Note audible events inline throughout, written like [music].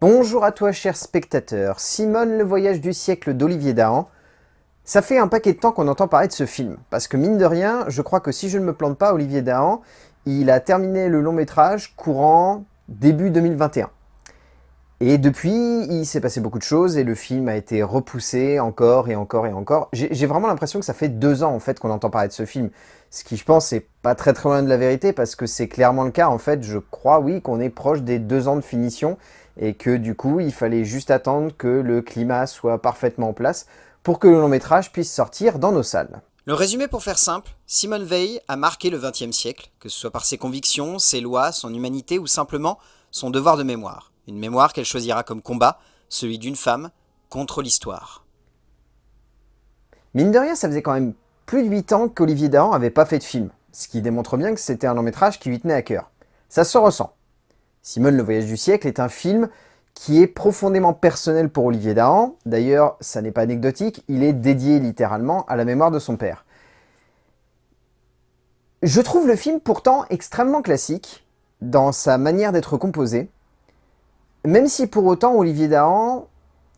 Bonjour à toi cher spectateur, Simone le voyage du siècle d'Olivier Dahan. Ça fait un paquet de temps qu'on entend parler de ce film, parce que mine de rien, je crois que si je ne me plante pas, Olivier Dahan, il a terminé le long métrage courant début 2021. Et depuis, il s'est passé beaucoup de choses et le film a été repoussé encore et encore et encore. J'ai vraiment l'impression que ça fait deux ans en fait qu'on entend parler de ce film. Ce qui, je pense, c'est pas très très loin de la vérité parce que c'est clairement le cas. En fait, je crois, oui, qu'on est proche des deux ans de finition et que du coup, il fallait juste attendre que le climat soit parfaitement en place pour que le long métrage puisse sortir dans nos salles. Le résumé pour faire simple, Simone Veil a marqué le XXe siècle, que ce soit par ses convictions, ses lois, son humanité ou simplement son devoir de mémoire. Une mémoire qu'elle choisira comme combat, celui d'une femme contre l'histoire. Mine de rien, ça faisait quand même plus de 8 ans qu'Olivier Dahan avait pas fait de film, ce qui démontre bien que c'était un long métrage qui lui tenait à cœur. Ça se ressent. Simone le voyage du siècle est un film qui est profondément personnel pour Olivier Dahan. D'ailleurs, ça n'est pas anecdotique, il est dédié littéralement à la mémoire de son père. Je trouve le film pourtant extrêmement classique dans sa manière d'être composé, même si pour autant Olivier Dahan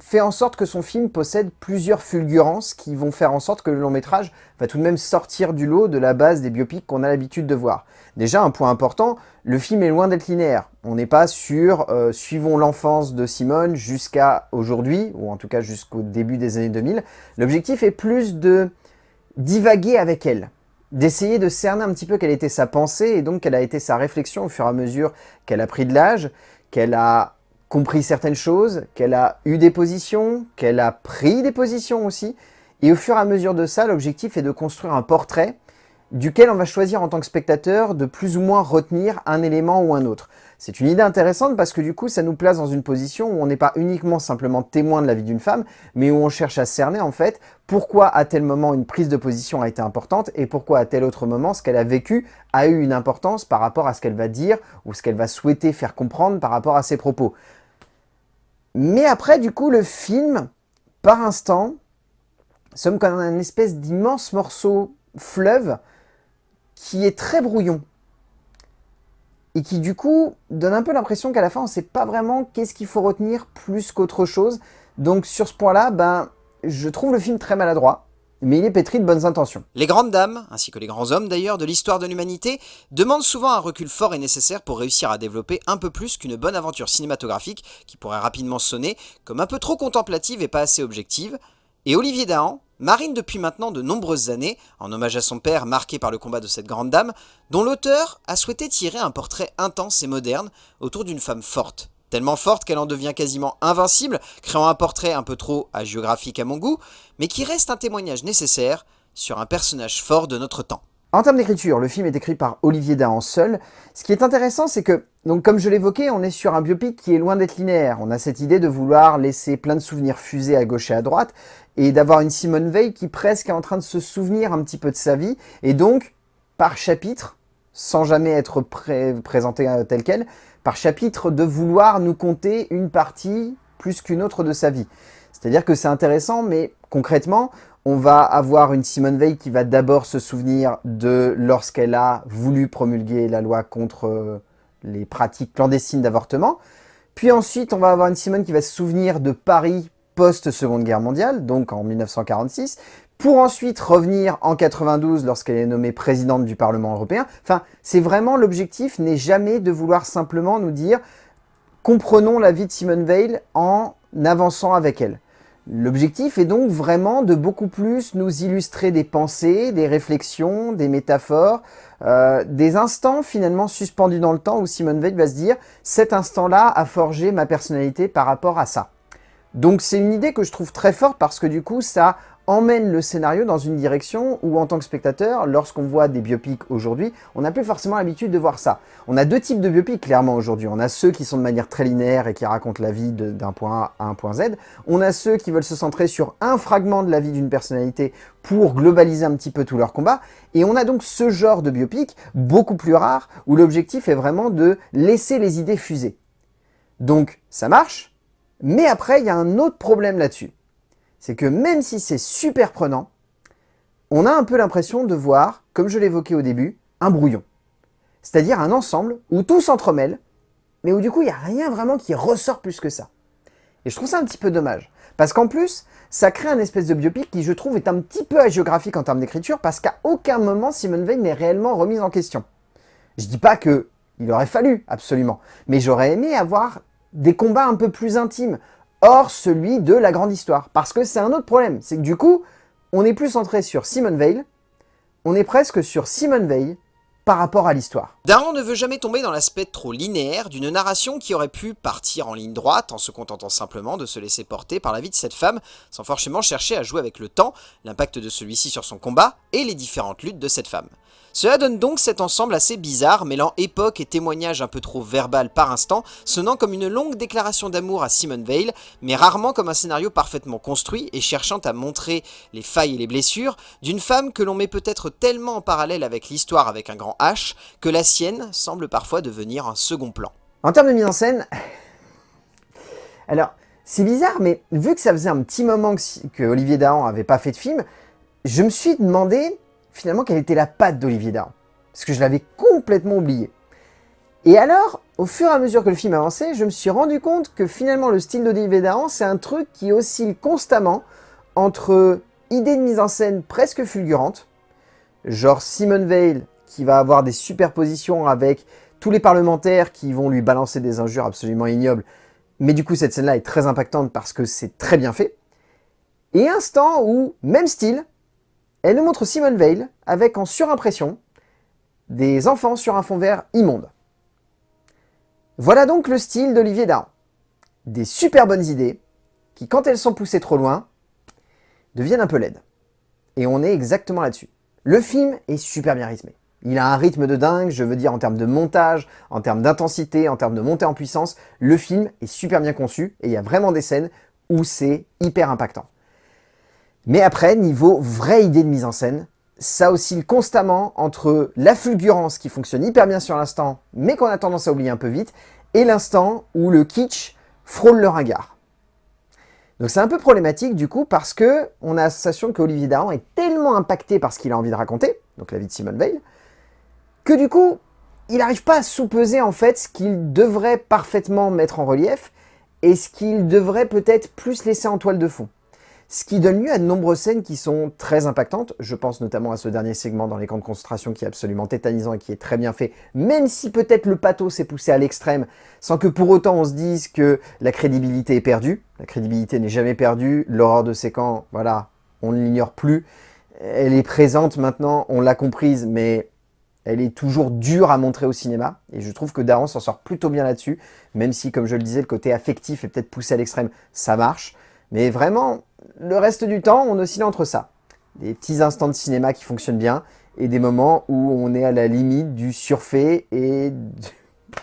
fait en sorte que son film possède plusieurs fulgurances qui vont faire en sorte que le long métrage va tout de même sortir du lot de la base des biopics qu'on a l'habitude de voir. Déjà, un point important, le film est loin d'être linéaire. On n'est pas sur euh, suivons l'enfance de Simone jusqu'à aujourd'hui, ou en tout cas jusqu'au début des années 2000. L'objectif est plus de divaguer avec elle, d'essayer de cerner un petit peu quelle était sa pensée et donc quelle a été sa réflexion au fur et à mesure qu'elle a pris de l'âge, qu'elle a compris certaines choses, qu'elle a eu des positions, qu'elle a pris des positions aussi. Et au fur et à mesure de ça, l'objectif est de construire un portrait duquel on va choisir en tant que spectateur de plus ou moins retenir un élément ou un autre. C'est une idée intéressante parce que du coup, ça nous place dans une position où on n'est pas uniquement simplement témoin de la vie d'une femme, mais où on cherche à cerner en fait pourquoi à tel moment une prise de position a été importante et pourquoi à tel autre moment ce qu'elle a vécu a eu une importance par rapport à ce qu'elle va dire ou ce qu'elle va souhaiter faire comprendre par rapport à ses propos. Mais après, du coup, le film, par instant, sommes comme un espèce d'immense morceau fleuve qui est très brouillon. Et qui, du coup, donne un peu l'impression qu'à la fin, on ne sait pas vraiment qu'est-ce qu'il faut retenir plus qu'autre chose. Donc, sur ce point-là, ben, je trouve le film très maladroit mais il est pétri de bonnes intentions. Les grandes dames, ainsi que les grands hommes d'ailleurs, de l'histoire de l'humanité, demandent souvent un recul fort et nécessaire pour réussir à développer un peu plus qu'une bonne aventure cinématographique qui pourrait rapidement sonner comme un peu trop contemplative et pas assez objective. Et Olivier Dahan marine depuis maintenant de nombreuses années, en hommage à son père marqué par le combat de cette grande dame, dont l'auteur a souhaité tirer un portrait intense et moderne autour d'une femme forte, tellement forte qu'elle en devient quasiment invincible, créant un portrait un peu trop hagiographique à mon goût, mais qui reste un témoignage nécessaire sur un personnage fort de notre temps. En termes d'écriture, le film est écrit par Olivier Dahan seul. Ce qui est intéressant, c'est que, donc comme je l'évoquais, on est sur un biopic qui est loin d'être linéaire. On a cette idée de vouloir laisser plein de souvenirs fusés à gauche et à droite, et d'avoir une Simone Veil qui presque est en train de se souvenir un petit peu de sa vie, et donc, par chapitre, sans jamais être présentée euh, telle qu'elle, par chapitre de vouloir nous conter une partie plus qu'une autre de sa vie. C'est-à-dire que c'est intéressant, mais concrètement, on va avoir une Simone Veil qui va d'abord se souvenir de lorsqu'elle a voulu promulguer la loi contre euh, les pratiques clandestines d'avortement. Puis ensuite, on va avoir une Simone qui va se souvenir de Paris post-Seconde Guerre mondiale, donc en 1946 pour ensuite revenir en 92 lorsqu'elle est nommée présidente du Parlement européen. Enfin, c'est vraiment l'objectif n'est jamais de vouloir simplement nous dire comprenons la vie de Simone Veil en avançant avec elle. L'objectif est donc vraiment de beaucoup plus nous illustrer des pensées, des réflexions, des métaphores, euh, des instants finalement suspendus dans le temps où Simone Veil va se dire « cet instant-là a forgé ma personnalité par rapport à ça ». Donc c'est une idée que je trouve très forte parce que du coup ça emmène le scénario dans une direction où en tant que spectateur, lorsqu'on voit des biopics aujourd'hui, on n'a plus forcément l'habitude de voir ça. On a deux types de biopics clairement aujourd'hui. On a ceux qui sont de manière très linéaire et qui racontent la vie d'un point A à un point Z. On a ceux qui veulent se centrer sur un fragment de la vie d'une personnalité pour globaliser un petit peu tout leur combat. Et on a donc ce genre de biopic, beaucoup plus rare, où l'objectif est vraiment de laisser les idées fuser. Donc ça marche, mais après il y a un autre problème là-dessus c'est que même si c'est super prenant, on a un peu l'impression de voir, comme je l'évoquais au début, un brouillon. C'est-à-dire un ensemble où tout s'entremêle, mais où du coup il n'y a rien vraiment qui ressort plus que ça. Et je trouve ça un petit peu dommage. Parce qu'en plus, ça crée un espèce de biopic qui je trouve est un petit peu hagiographique en termes d'écriture, parce qu'à aucun moment Simone Veil n'est réellement remise en question. Je dis pas que il aurait fallu, absolument, mais j'aurais aimé avoir des combats un peu plus intimes, hors celui de la grande histoire. Parce que c'est un autre problème, c'est que du coup, on est plus centré sur Simone Veil, on est presque sur Simone Veil par rapport à l'histoire. Daron ne veut jamais tomber dans l'aspect trop linéaire d'une narration qui aurait pu partir en ligne droite en se contentant simplement de se laisser porter par la vie de cette femme sans forcément chercher à jouer avec le temps, l'impact de celui-ci sur son combat et les différentes luttes de cette femme. Cela donne donc cet ensemble assez bizarre, mêlant époque et témoignage un peu trop verbal par instant, sonnant comme une longue déclaration d'amour à Simone Veil, mais rarement comme un scénario parfaitement construit et cherchant à montrer les failles et les blessures d'une femme que l'on met peut-être tellement en parallèle avec l'histoire avec un grand H, que la sienne semble parfois devenir un second plan. En termes de mise en scène, [laughs] alors c'est bizarre, mais vu que ça faisait un petit moment que, Olivier Dahan avait pas fait de film, je me suis demandé finalement quelle était la patte d'Olivier Dahan. Parce que je l'avais complètement oublié. Et alors, au fur et à mesure que le film avançait, je me suis rendu compte que finalement le style d'Olivier Dahan, c'est un truc qui oscille constamment entre idées de mise en scène presque fulgurantes, genre Simone Veil qui va avoir des superpositions avec tous les parlementaires qui vont lui balancer des injures absolument ignobles, mais du coup cette scène-là est très impactante parce que c'est très bien fait, et instant où, même style, elle nous montre Simone Veil avec en surimpression des enfants sur un fond vert immonde. Voilà donc le style d'Olivier Dahan. Des super bonnes idées qui, quand elles sont poussées trop loin, deviennent un peu laides. Et on est exactement là-dessus. Le film est super bien rythmé. Il a un rythme de dingue, je veux dire en termes de montage, en termes d'intensité, en termes de montée en puissance. Le film est super bien conçu et il y a vraiment des scènes où c'est hyper impactant. Mais après, niveau vraie idée de mise en scène, ça oscille constamment entre la fulgurance qui fonctionne hyper bien sur l'instant, mais qu'on a tendance à oublier un peu vite, et l'instant où le kitsch frôle le ringard. Donc c'est un peu problématique du coup parce que on a sensation que Olivier Dahan est tellement impacté par ce qu'il a envie de raconter, donc la vie de Simone Veil, que du coup, il n'arrive pas à sous-peser en fait ce qu'il devrait parfaitement mettre en relief et ce qu'il devrait peut-être plus laisser en toile de fond. Ce qui donne lieu à de nombreuses scènes qui sont très impactantes. Je pense notamment à ce dernier segment dans les camps de concentration qui est absolument tétanisant et qui est très bien fait, même si peut-être le pathos s'est poussé à l'extrême, sans que pour autant on se dise que la crédibilité est perdue. La crédibilité n'est jamais perdue. L'horreur de ces camps, voilà, on ne l'ignore plus. Elle est présente maintenant, on l'a comprise, mais elle est toujours dure à montrer au cinéma, et je trouve que Daron s'en sort plutôt bien là-dessus, même si, comme je le disais, le côté affectif est peut-être poussé à l'extrême, ça marche. Mais vraiment, le reste du temps, on oscille entre ça. Des petits instants de cinéma qui fonctionnent bien, et des moments où on est à la limite du surfait et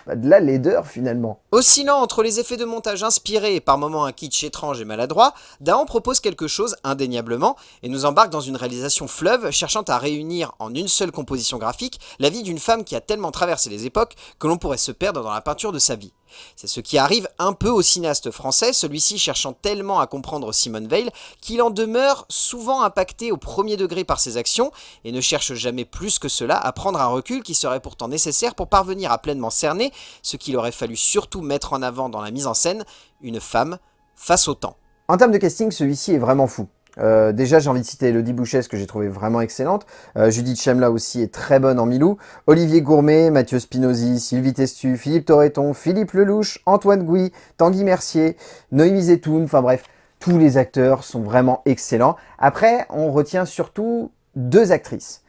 de la laideur finalement. Oscillant entre les effets de montage inspirés et par moments un kitsch étrange et maladroit, Dahan propose quelque chose indéniablement et nous embarque dans une réalisation fleuve cherchant à réunir en une seule composition graphique la vie d'une femme qui a tellement traversé les époques que l'on pourrait se perdre dans la peinture de sa vie. C'est ce qui arrive un peu au cinéaste français, celui-ci cherchant tellement à comprendre Simone Veil qu'il en demeure souvent impacté au premier degré par ses actions et ne cherche jamais plus que cela à prendre un recul qui serait pourtant nécessaire pour parvenir à pleinement cerner ce qu'il aurait fallu surtout mettre en avant dans la mise en scène, une femme face au temps. En termes de casting, celui-ci est vraiment fou. Euh, déjà, j'ai envie de citer Elodie Bouchès, que j'ai trouvé vraiment excellente. Euh, Judith Chemla aussi est très bonne en Milou. Olivier Gourmet, Mathieu Spinozzi, Sylvie Testu, Philippe Torreton, Philippe Lelouch, Antoine Gouy, Tanguy Mercier, Noémie Zetoun, enfin bref, tous les acteurs sont vraiment excellents. Après, on retient surtout deux actrices.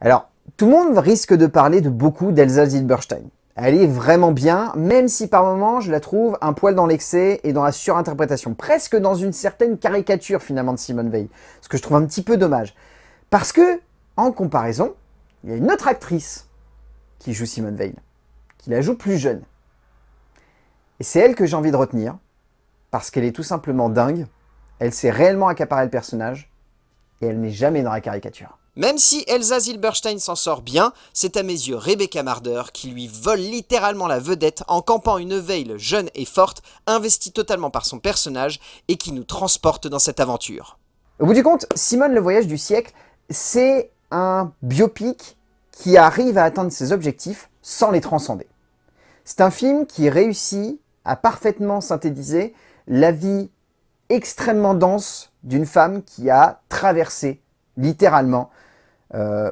Alors, tout le monde risque de parler de beaucoup d'Elsa Zilberstein. Elle est vraiment bien, même si par moments je la trouve un poil dans l'excès et dans la surinterprétation, presque dans une certaine caricature finalement de Simone Veil, ce que je trouve un petit peu dommage. Parce que, en comparaison, il y a une autre actrice qui joue Simone Veil, qui la joue plus jeune. Et c'est elle que j'ai envie de retenir, parce qu'elle est tout simplement dingue, elle sait réellement accaparer le personnage, et elle n'est jamais dans la caricature. Même si Elsa Zilberstein s'en sort bien, c'est à mes yeux Rebecca Marder qui lui vole littéralement la vedette en campant une Veil jeune et forte, investie totalement par son personnage et qui nous transporte dans cette aventure. Au bout du compte, Simone le voyage du siècle, c'est un biopic qui arrive à atteindre ses objectifs sans les transcender. C'est un film qui réussit à parfaitement synthétiser la vie extrêmement dense d'une femme qui a traversé, littéralement, euh,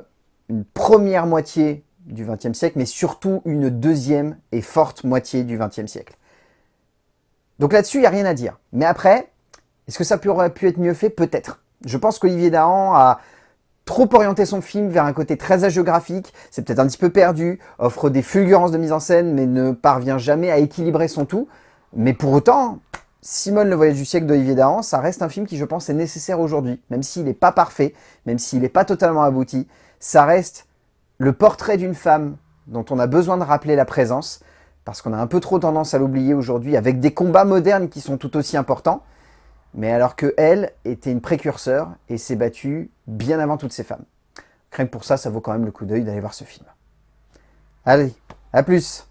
une première moitié du XXe siècle, mais surtout une deuxième et forte moitié du XXe siècle. Donc là-dessus, il n'y a rien à dire. Mais après, est-ce que ça aurait pu être mieux fait? Peut-être. Je pense qu'Olivier Dahan a trop orienté son film vers un côté très hagiographique, c'est peut-être un petit peu perdu, offre des fulgurances de mise en scène, mais ne parvient jamais à équilibrer son tout. Mais pour autant, Simone le voyage du siècle d'Olivier Dahan, ça reste un film qui je pense est nécessaire aujourd'hui, même s'il n'est pas parfait, même s'il n'est pas totalement abouti, ça reste le portrait d'une femme dont on a besoin de rappeler la présence, parce qu'on a un peu trop tendance à l'oublier aujourd'hui, avec des combats modernes qui sont tout aussi importants, mais alors que elle était une précurseur et s'est battue bien avant toutes ces femmes. Rien que pour ça, ça vaut quand même le coup d'œil d'aller voir ce film. Allez, à plus